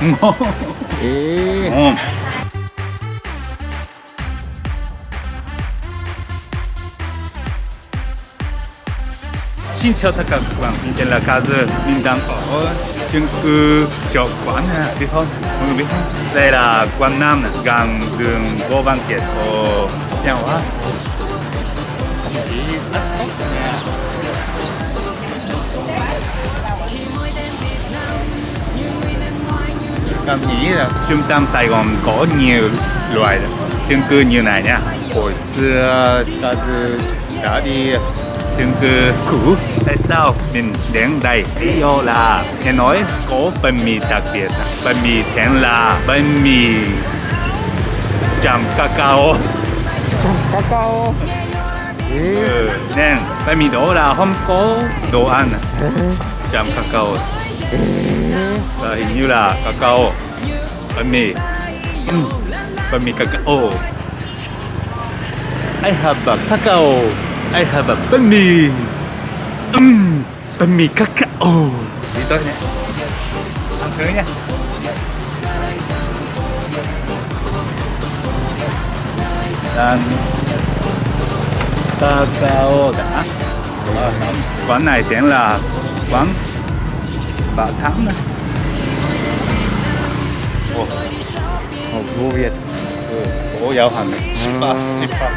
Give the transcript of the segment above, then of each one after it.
ngon Ê. ngon Xin chào tất cả các bạn, mình tên là Kazu, mình đang ở chung cư chợ quán à, biết không? Mọi người biết không? Đây là quán Nam, này, gần đường Ngô Văn Kiệt ở nhà hóa. Chỉ rất tốt nha. Cảm nghĩ là trung tâm Sài Gòn có nhiều loại chung cư như này nha. Hồi xưa Kazu đã đi chung cư cũ. Tại sao mình đến đây? Lý do là nghe nói có bánh mì đặc biệt. Bánh mì tên là bánh mì chấm cacao. Cacao. Ê. Ừ, nên bánh mì đó là không có đồ ăn chấm cacao. Và hình như là cacao bánh mì. Ừ, bánh mì cacao. I have a cacao. I have a bánh mì. Um, bánh mì cacao. Đi tới nhé. Ăn thử nha. đang cacao đã. Quán này tên là quán bà thắm này. Ồ, Ồ, vô Việt. ừ, ổ dạo hành. Spa, spa.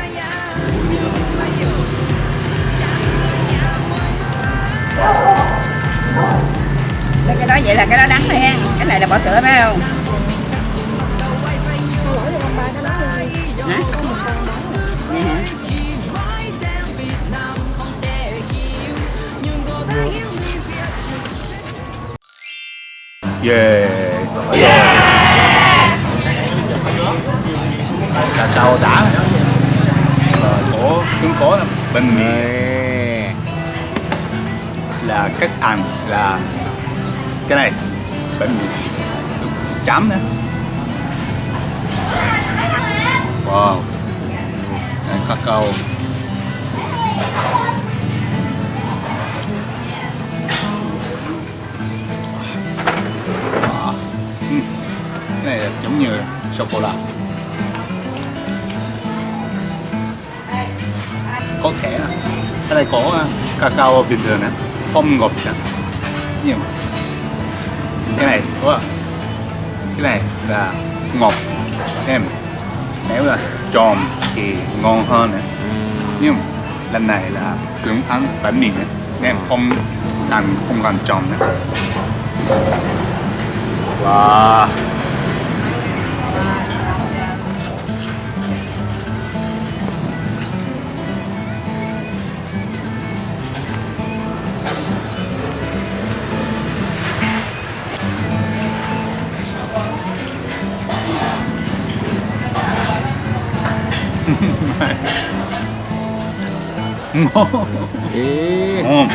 cái đó vậy là cái đó đắng thôi hen cái này là bỏ sữa phải không hả Yeah, tội rồi. Cacao đã. Ờ, có cũng có bánh mì Ê. là cách ăn là cái này bánh mì chấm nữa. Wow. Đây, cacao. Giống như sô cô la. có thể là cái này có à, cacao bình thường nè không ngọt nè nhưng mà? Cái này, có à? cái này là ngọt. Em nếu là tròn thì ngon hơn nè nhưng lần này là cứng ăn bánh mì nè em không cần không cần tròn nè wow. Ngon. Ê. ngon.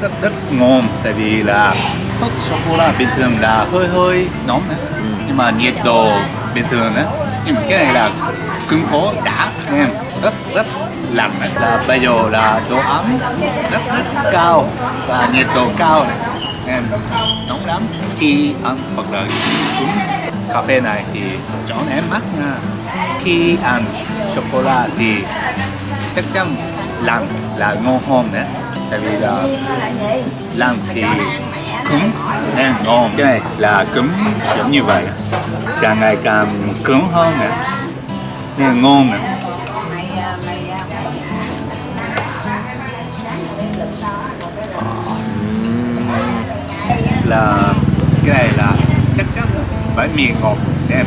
Rất rất ngon. Tại vì là sốt sô cô la bình thường là hơi hơi nóng nè nhưng mà nhiệt độ bình thường đấy nhưng mà cái này là cứng cố đã. Em rất rất lạnh. Là bây giờ là độ ấm rất rất cao. Và nhiệt độ cao này. Em nóng lắm. Khi ăn hoặc là uống cà phê này thì chọn em mắt nha. Khi ăn sô cô la thì chắc chắn lăng là ngon hơn nữa tại vì là lăng thì cứng nên ngon cái này là cứng giống như vậy. Càng ngày càng cứng hơn nữa nên ngon nữa ờ. là cái này là chắc chắn là bánh mì ngọt em.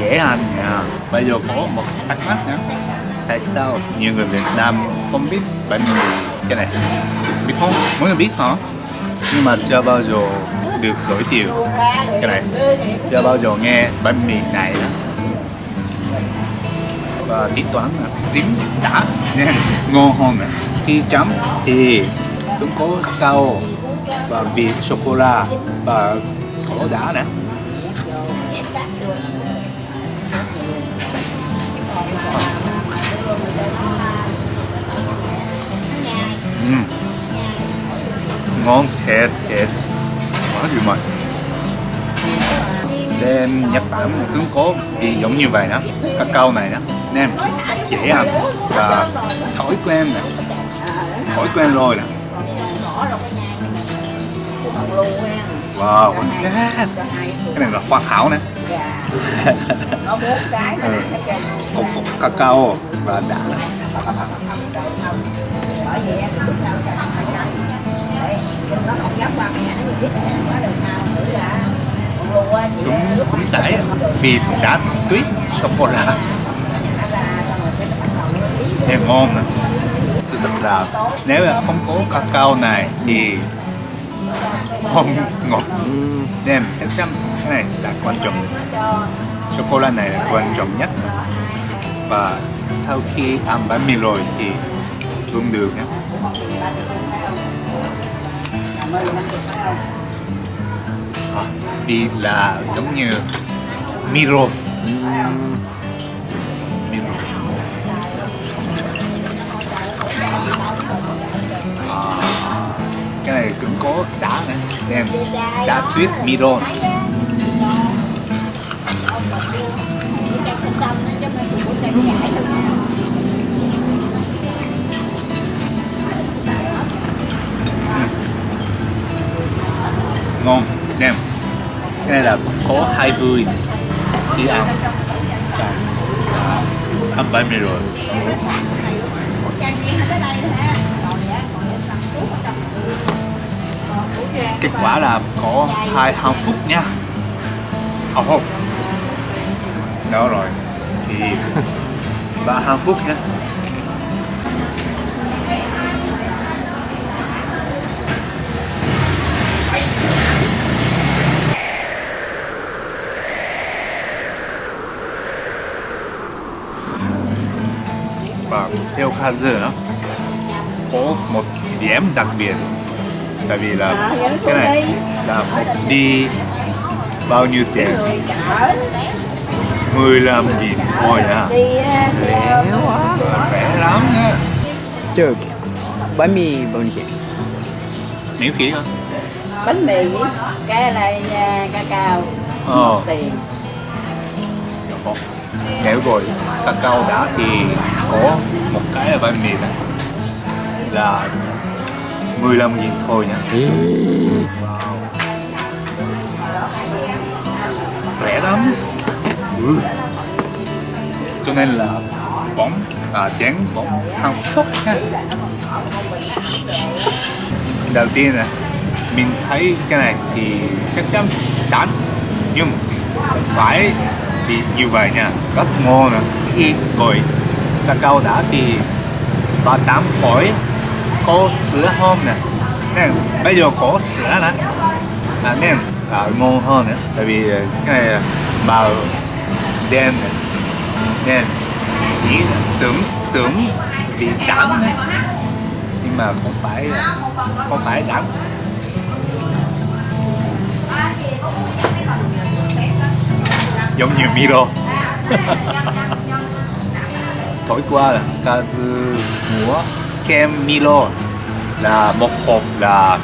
Dễ ăn nha. Bây giờ có một thắc mắc nữa tại sao? Nhiều người Việt Nam không biết bánh mì cái này biết không? Mọi người biết hả? Nhưng mà chưa bao giờ được đổi tiêu cái này. Chưa bao giờ nghe bánh mì này đó. Và tính toán là dính đã nên ngon hơn này. khi chấm thì cũng có cao và vị sô cô la và có đá nữa ngon thiệt thiệt quá gì mà đem Nhật Bản cứng cố, thì giống như vậy đó cacao này đó nem dễ ăn và thói quen này thói quen rồi nè. Wow yeah. cái này là hoa thảo nè. Có bốn cái Ừ. nè cục cục cacao và đã nè bởi nó không dám qua mẹ nó biết được nào là đúng cũng tệ vì đã tuyết sô cô la nghe ngon nè sự thật là, nếu là không có cacao này thì không ngọt. Nem chắc chắn cái này là quan trọng. Sô cô la này là quan trọng nhất. Và sau khi ăn bánh mì rồi thì uống được nhé à, vì là giống như miro. Miro. À, cái này cũng có đá này nên đá tuyết miro ngon, nem. Cái này là có hai mươi khi ăn. Ăn bánh mì rồi. Kết quả là có hai hai phút nha. Ờ, Ồ oh. đó rồi. Thì ba hai phút nha Kazu nó có một điểm đặc biệt tại vì là cái này là một đi bao nhiêu tiền? 15 nghìn. Thôi nha Rẻ quá. rẻ lắm nha Chờ Bánh mì bao nhiêu tiền? miễn phí thôi. Bánh mì cái này à, cacao ờ. Một tiền Có. Nếu rồi cacao đã thì có một cái là bánh mì này là 15 nghìn thôi nha wow. rẻ lắm ừ. cho nên là bóng à, chén bóng hạnh phúc ha đầu tiên là mình thấy cái này thì chắc chắn đắt nhưng không phải bị như vậy nha. Rất ngon nè khi gọi cacao đã thì và tám khối có sữa hôm nè. Nên bây giờ có sữa nè. À, nên à, ngon hơn nữa tại vì à, cái này màu đen nè. nên chỉ tưởng tưởng bị đắng đấy nhưng mà không phải không phải đắng. Giống như Miro. Tối qua là Kazu mua kem Milo là một hộp là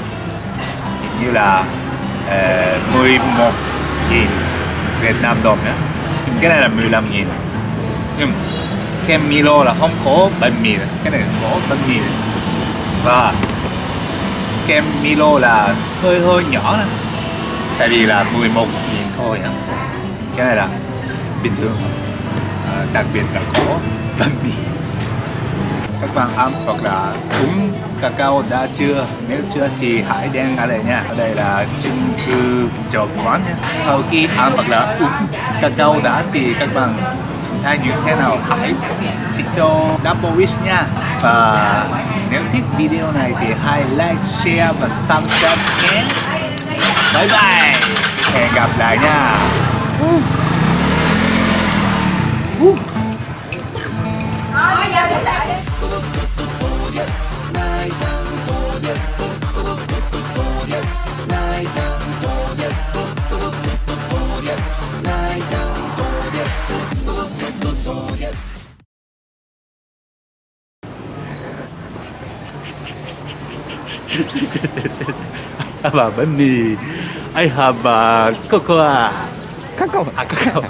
hình như là ờ, uh, 11 nghìn Việt Nam đồng nhé nhưng cái này là 15 nghìn. Nhưng kem Milo là không có bánh mì cái này có bánh mì và kem Milo là hơi hơi nhỏ này. tại vì là 11 nghìn thôi nhé cái này là bình thường à, đặc biệt là có bánh mì. Các bạn ăn hoặc là uống cacao đã chưa? Nếu chưa thì hãy đen ở đây nha. Ở đây là chứng cư cho quán nha. Sau khi ăn hoặc là uống cacao đã thì các bạn thay như thế nào? Hãy chỉ cho Double Wish nha. Và nếu thích video này thì hãy like, share và subscribe nhé. Bye bye. Hẹn gặp lại nha. I have a bánh mì. I have a cocoa à? 카카오. 아, 카카오.